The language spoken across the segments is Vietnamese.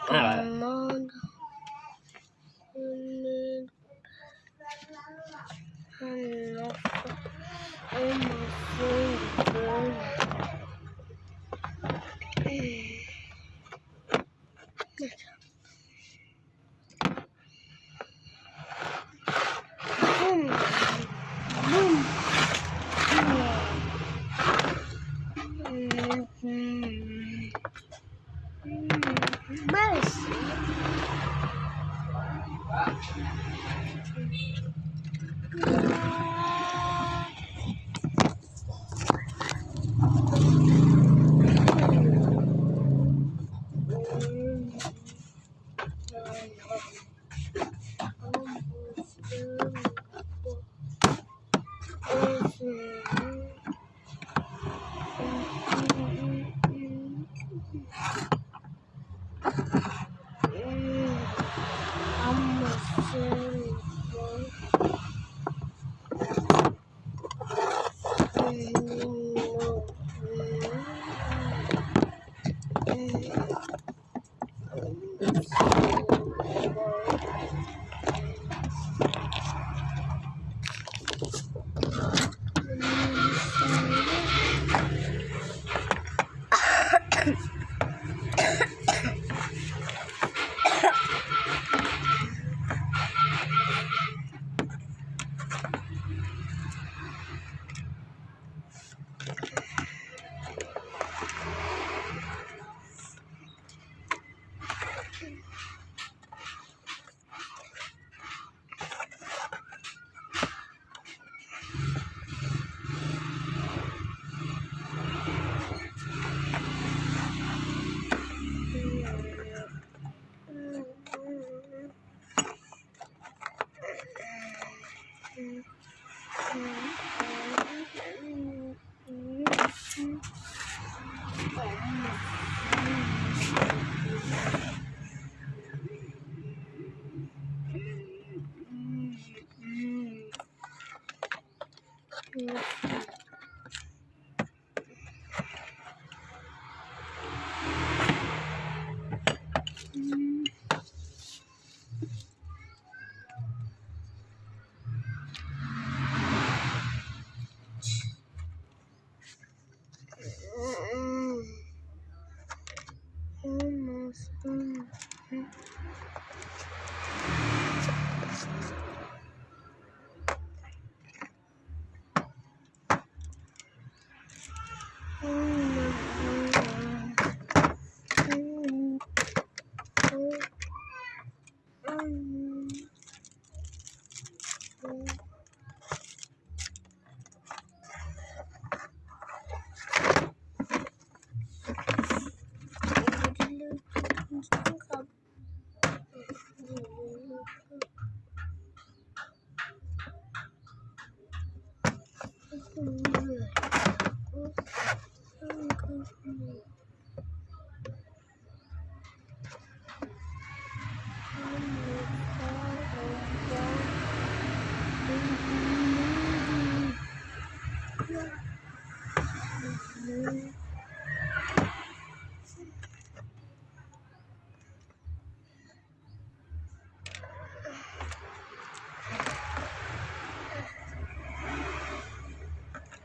怎么？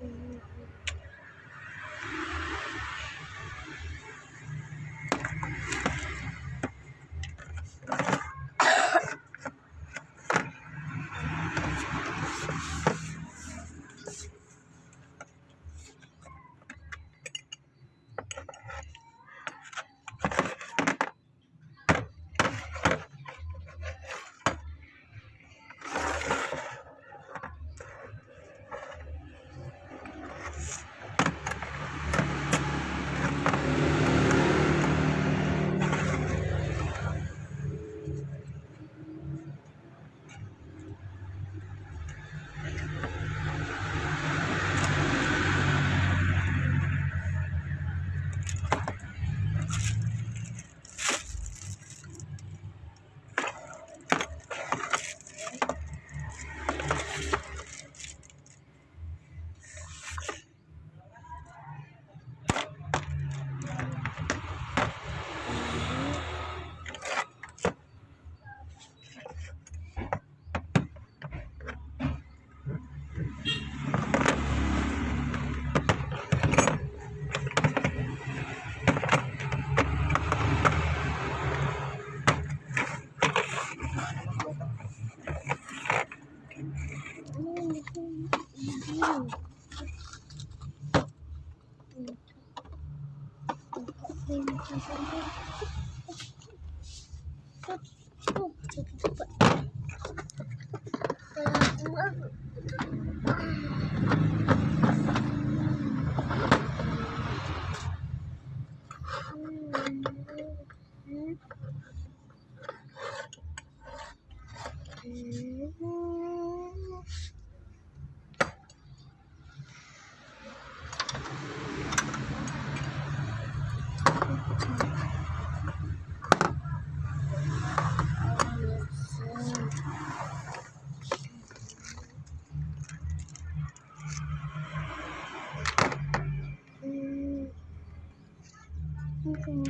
嗯。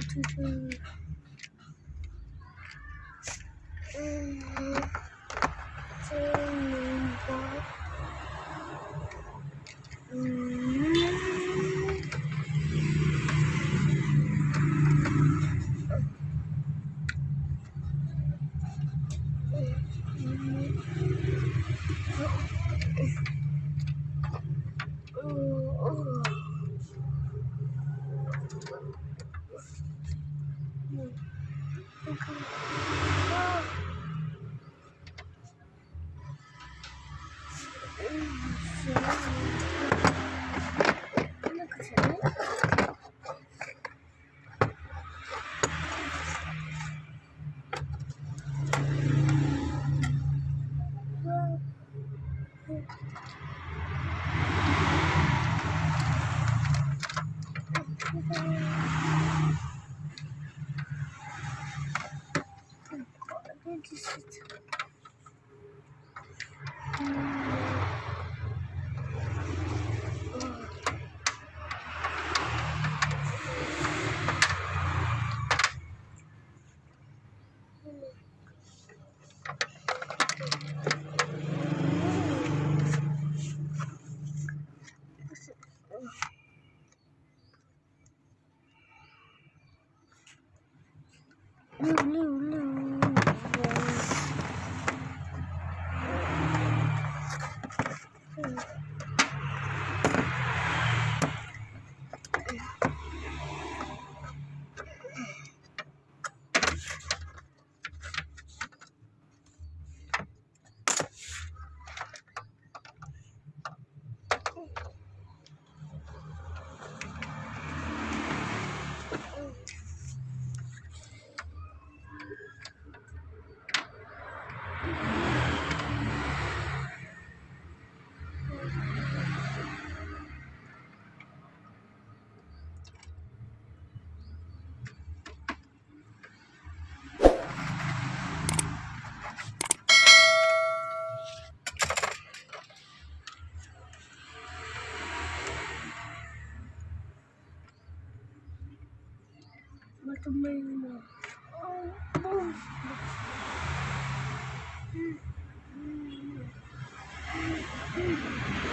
这这 không có amazing. Oh, boom. oh, oh.